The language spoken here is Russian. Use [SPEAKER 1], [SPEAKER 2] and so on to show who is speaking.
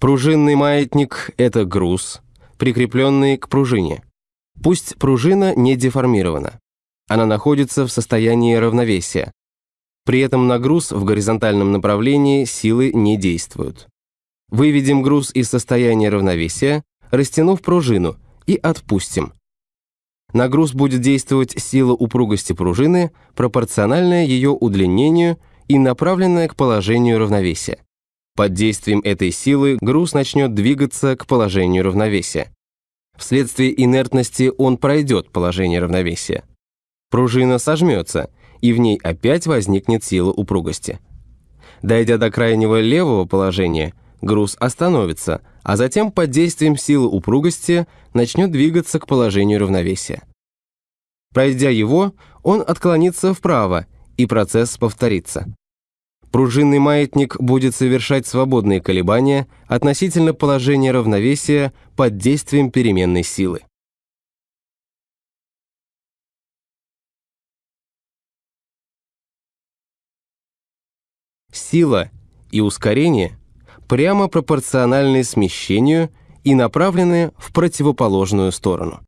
[SPEAKER 1] Пружинный маятник – это груз, прикрепленный к пружине. Пусть пружина не деформирована. Она находится в состоянии равновесия. При этом на груз в горизонтальном направлении силы не действуют. Выведем груз из состояния равновесия, растянув пружину, и отпустим. На груз будет действовать сила упругости пружины, пропорциональная ее удлинению и направленная к положению равновесия. Под действием этой силы груз начнет двигаться к положению равновесия. Вследствие инертности он пройдет положение равновесия. Пружина сожмется, и в ней опять возникнет сила упругости. Дойдя до крайнего левого положения, груз остановится, а затем под действием силы упругости начнет двигаться к положению равновесия. Пройдя его, он отклонится вправо, и процесс повторится. Пружинный маятник будет совершать свободные колебания относительно положения равновесия под действием переменной силы. Сила и ускорение прямо пропорциональны смещению и направлены в противоположную сторону.